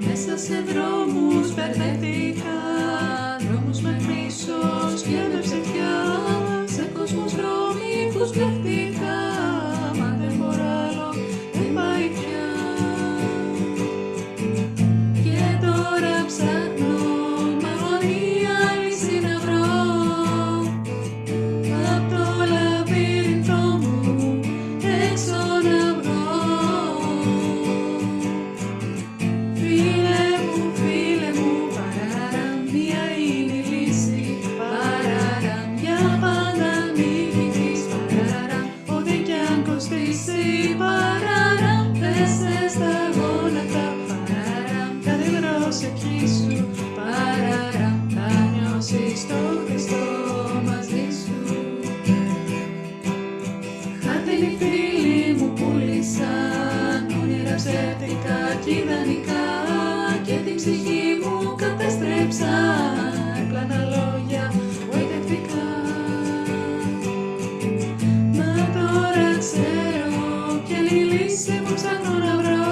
Μέσα σε δρόμους μπερδεύτηκα δρόμους με μίσος και με ψευτιά, σε κόσμους που μπλεχτικά. Συρά, δεσταντα, παρά, κάτι προέρχη σου, Παρά τα νιώσει στο χρυστό μαζί σου. Χάτε η φίλη μου πουλησα κουναψετικά. Η λύση που ψάχνω να βρω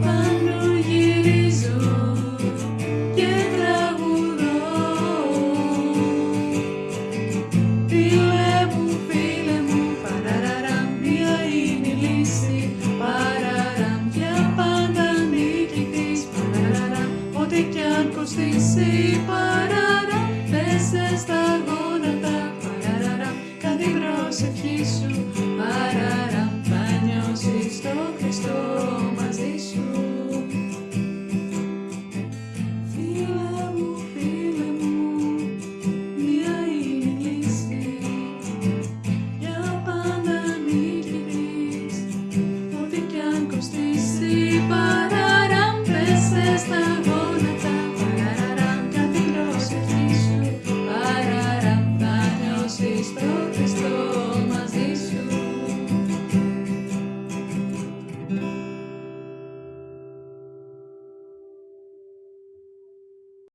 πάνω και τραγουδώ. Δύο έμου φίλε μου, παραραραμ, η λύση. Παραραμ, για πάντα νίκη ό,τι κι αν κοστίσει, παραραραμ. Πε τα γόνατα, παραραραμ, κάτι προσευχή σου.